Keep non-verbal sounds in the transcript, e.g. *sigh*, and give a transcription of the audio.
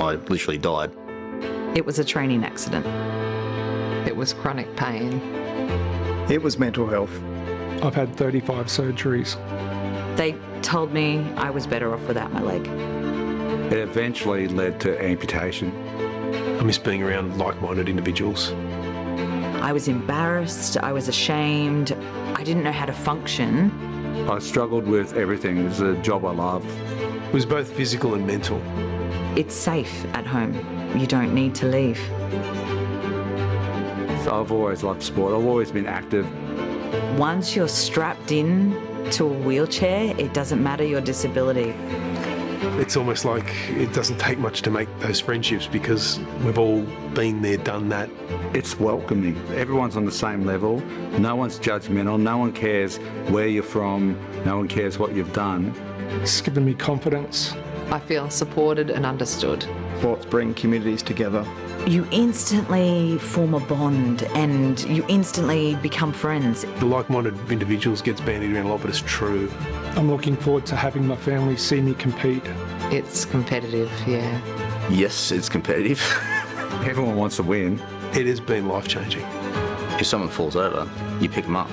I literally died. It was a training accident. It was chronic pain. It was mental health. I've had 35 surgeries. They told me I was better off without my leg. It eventually led to amputation. I miss being around like-minded individuals. I was embarrassed, I was ashamed, I didn't know how to function. I struggled with everything. It was a job I loved. It was both physical and mental. It's safe at home. You don't need to leave. So I've always loved sport. I've always been active. Once you're strapped in to a wheelchair, it doesn't matter your disability. It's almost like it doesn't take much to make those friendships because we've all been there, done that. It's welcoming. Everyone's on the same level. No one's judgmental. No one cares where you're from. No one cares what you've done. It's given me confidence. I feel supported and understood. Sports bring communities together. You instantly form a bond and you instantly become friends. The like-minded individuals gets bandied around a lot, but it's true. I'm looking forward to having my family see me compete. It's competitive, yeah. Yes, it's competitive. *laughs* Everyone wants to win. It has been life-changing. if someone falls over, you pick them up.